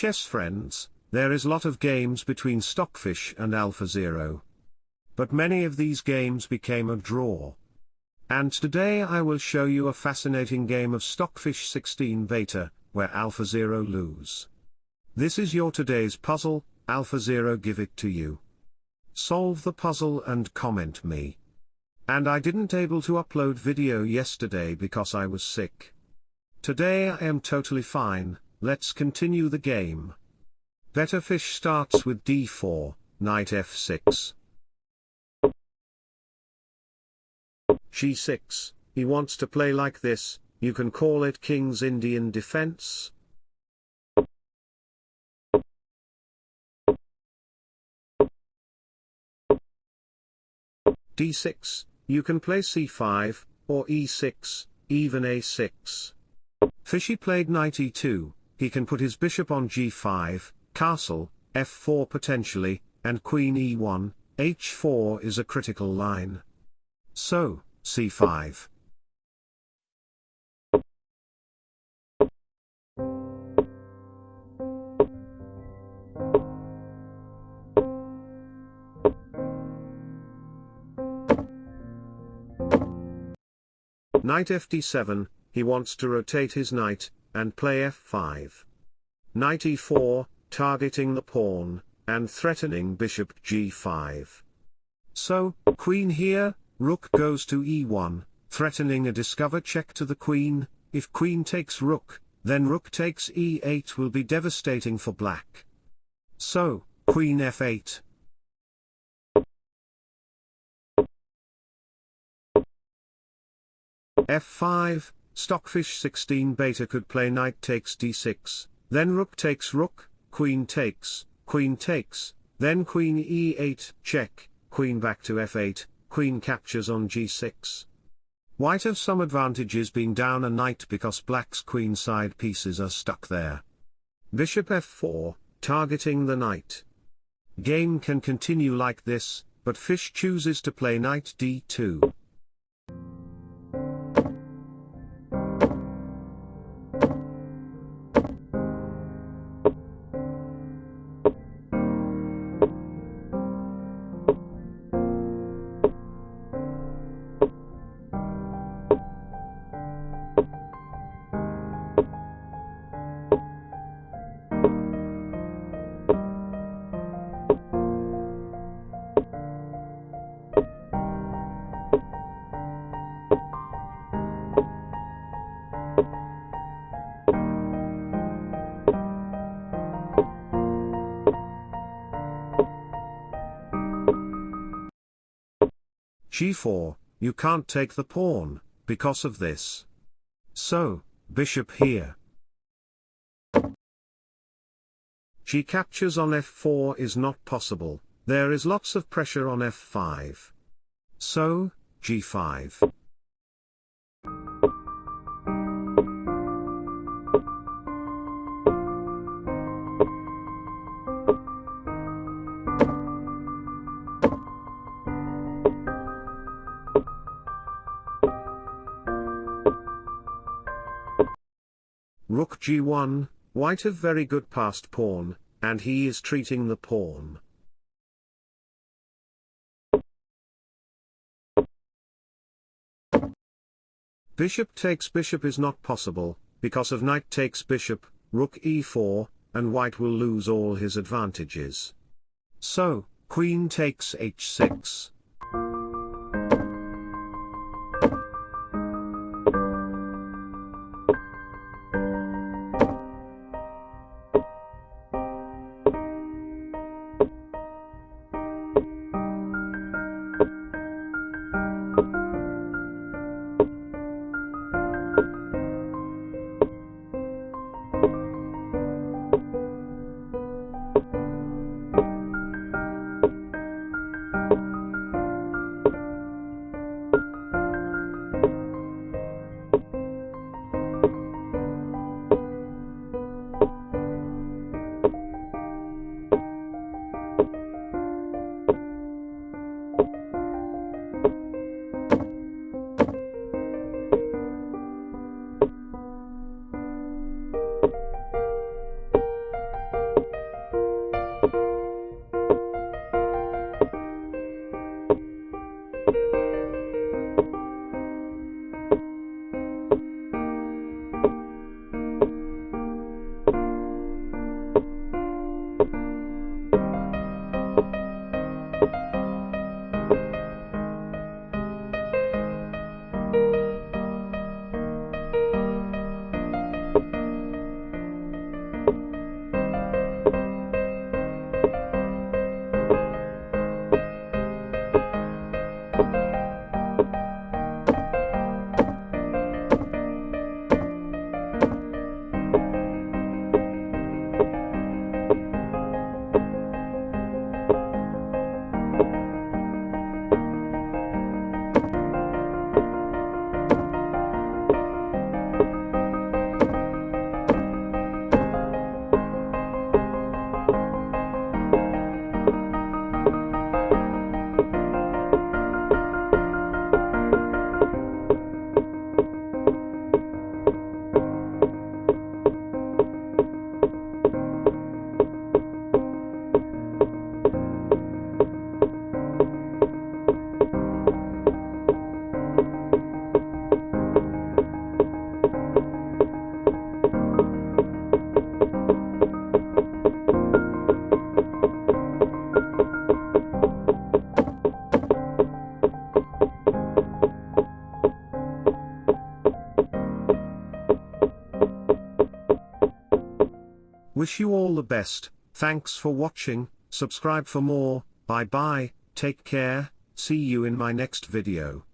chess friends, there is lot of games between Stockfish and AlphaZero. But many of these games became a draw. And today I will show you a fascinating game of Stockfish 16 Beta, where AlphaZero lose. This is your today's puzzle, AlphaZero give it to you. Solve the puzzle and comment me. And I didn't able to upload video yesterday because I was sick. Today I am totally fine, let's continue the game. Better fish starts with d4, knight f6. g6, he wants to play like this, you can call it king's Indian defense. d6, you can play c5, or e6, even a6. Fishy played knight e2, he can put his bishop on g5, castle, f4 potentially, and queen e1, h4 is a critical line. So, c5. Knight fd7, he wants to rotate his knight, and play f5. Knight e4, targeting the pawn, and threatening bishop g5. So, queen here, rook goes to e1, threatening a discover check to the queen, if queen takes rook, then rook takes e8 will be devastating for black. So, queen f8. f5, Stockfish 16 beta could play knight takes d6, then rook takes rook, queen takes, queen takes, then queen e8, check, queen back to f8, queen captures on g6. White have some advantages being down a knight because black's queen side pieces are stuck there. Bishop f4, targeting the knight. Game can continue like this, but fish chooses to play knight d2. G4, you can't take the pawn, because of this. So, bishop here. g captures on f4 is not possible, there is lots of pressure on f5. So, g5. Rook g1, white have very good passed pawn, and he is treating the pawn. Bishop takes bishop is not possible, because of knight takes bishop, rook e4, and white will lose all his advantages. So, queen takes h6. Wish you all the best, thanks for watching, subscribe for more, bye bye, take care, see you in my next video.